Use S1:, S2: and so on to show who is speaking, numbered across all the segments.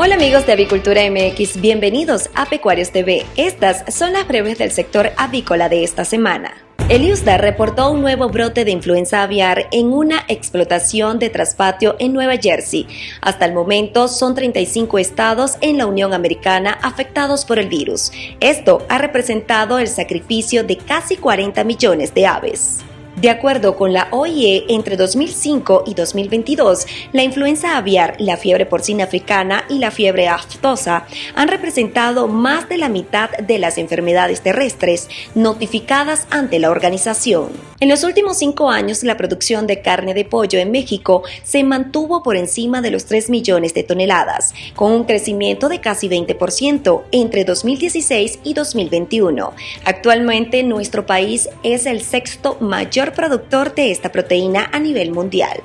S1: Hola amigos de Avicultura MX, bienvenidos a Pecuarios TV. Estas son las breves del sector avícola de esta semana. El IUSDA reportó un nuevo brote de influenza aviar en una explotación de traspatio en Nueva Jersey. Hasta el momento son 35 estados en la Unión Americana afectados por el virus. Esto ha representado el sacrificio de casi 40 millones de aves. De acuerdo con la OIE, entre 2005 y 2022, la influenza aviar, la fiebre porcina africana y la fiebre aftosa han representado más de la mitad de las enfermedades terrestres notificadas ante la organización. En los últimos cinco años, la producción de carne de pollo en México se mantuvo por encima de los 3 millones de toneladas, con un crecimiento de casi 20% entre 2016 y 2021. Actualmente, nuestro país es el sexto mayor productor de esta proteína a nivel mundial.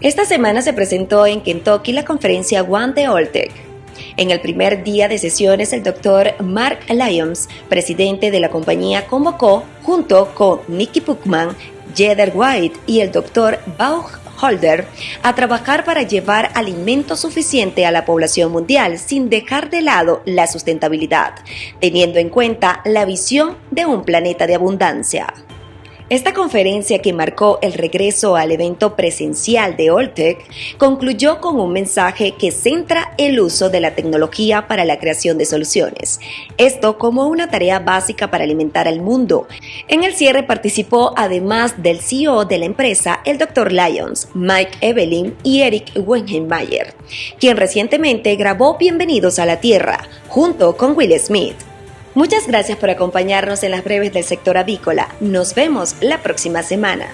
S1: Esta semana se presentó en Kentucky la conferencia One de Oltec. En el primer día de sesiones, el doctor Mark Lyons, presidente de la compañía, convocó, junto con Nicky Puckman, Jeder White y el doctor Bauch Holder a trabajar para llevar alimento suficiente a la población mundial sin dejar de lado la sustentabilidad, teniendo en cuenta la visión de un planeta de abundancia. Esta conferencia que marcó el regreso al evento presencial de Oltec concluyó con un mensaje que centra el uso de la tecnología para la creación de soluciones, esto como una tarea básica para alimentar al mundo. En el cierre participó además del CEO de la empresa, el Dr. Lyons, Mike Evelyn y Eric Wengenmayer, quien recientemente grabó Bienvenidos a la Tierra junto con Will Smith. Muchas gracias por acompañarnos en las breves del sector avícola. Nos vemos la próxima semana.